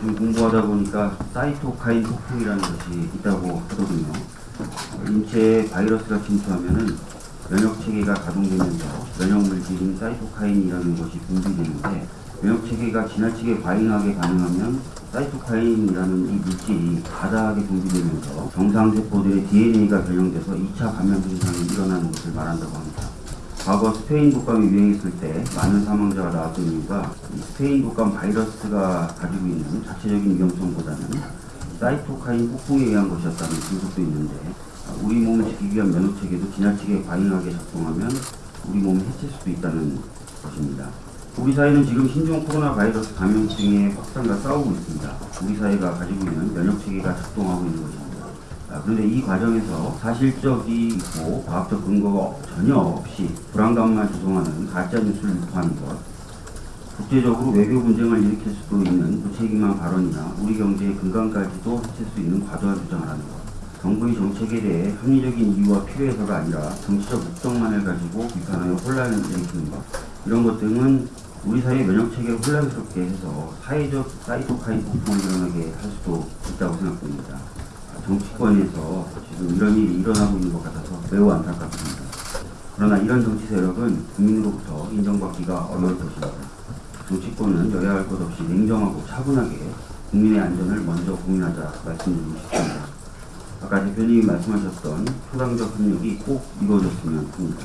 공부하다 보니까 사이토카인 폭풍이라는 것이 있다고. 어, 인체에 바이러스가 침투하면은 면역 체계가 가동되면서 면역 물질인 사이토카인이라는 것이 분비되는데 면역 체계가 지나치게 과잉하게 반응하면 사이토카인이라는 이 물질이 과다하게 분비되면서 정상 세포들의 DNA가 변형돼서 2차 감염 증상이 일어나는 것을 말한다고 합니다. 과거 스페인 독감이 유행했을 때 많은 사망자가 나왔던 이유가 이 스페인 독감 바이러스가 가지고 있는 자체적인 위험성보다는 사이토카인 폭풍에 의한 것이었다는 분석도 있는데 아, 우리 몸을 지키기 위한 면역 체계도 지나치게 과잉하게 작동하면 우리 몸을 해칠 수도 있다는 것입니다. 우리 사회는 지금 신종 코로나 바이러스 감염증의 확산과 싸우고 있습니다. 우리 사회가 가지고 있는 면역 체계가 작동하고 있는 것입니다. 아, 그런데 이 과정에서 사실적이고 과학적 근거가 전혀 없이 불안감만 조성하는 가짜 뉴스를 유포하는 것, 국제적으로 외교 분쟁을 일으킬 수도 있는 무책임한 발언이나 우리 경제의 근간까지도 해칠 수 있는 과도한 주장을 하는 것, 정부의 정책에 대해 합리적인 이유와 필요해서가 아니라 정치적 목적만을 가지고 비판하여 혼란을 일으키는 것, 이런 것 등은 우리 사회 면역 체계를 혼란스럽게 해서 사회적 사이토카인 폭풍을 일어나게 할 수도 있다고 생각됩니다. 정치권에서 지금 이런 일이 일어나고 있는 것 같아서 매우 안타깝습니다. 그러나 이런 정치 세력은 국민으로부터 인정받기가 어려울 것입니다. 정치권은 여야 할 것 없이 냉정하고 차분하게 국민의 안전을 먼저 고민하자 말씀드리고 싶습니다. 아까 대표님이 말씀하셨던 초당적 협력이 꼭 이루어졌으면 합니다.